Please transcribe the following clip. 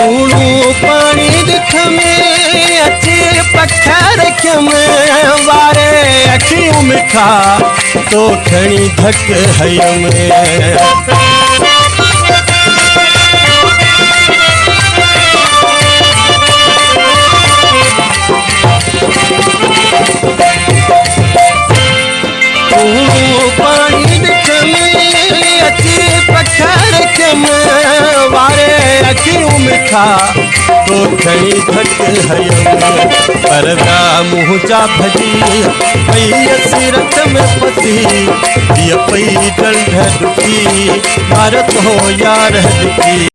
लूणू पाणी ॾिख में अची पथर वारे अखियूं मिठा तो खड़ी धक हयम मिठा तो खड़ी भट परदा मुहजा भजी पई में पसी। ये डंढ ॾुखी भारत हो यार ॾुखी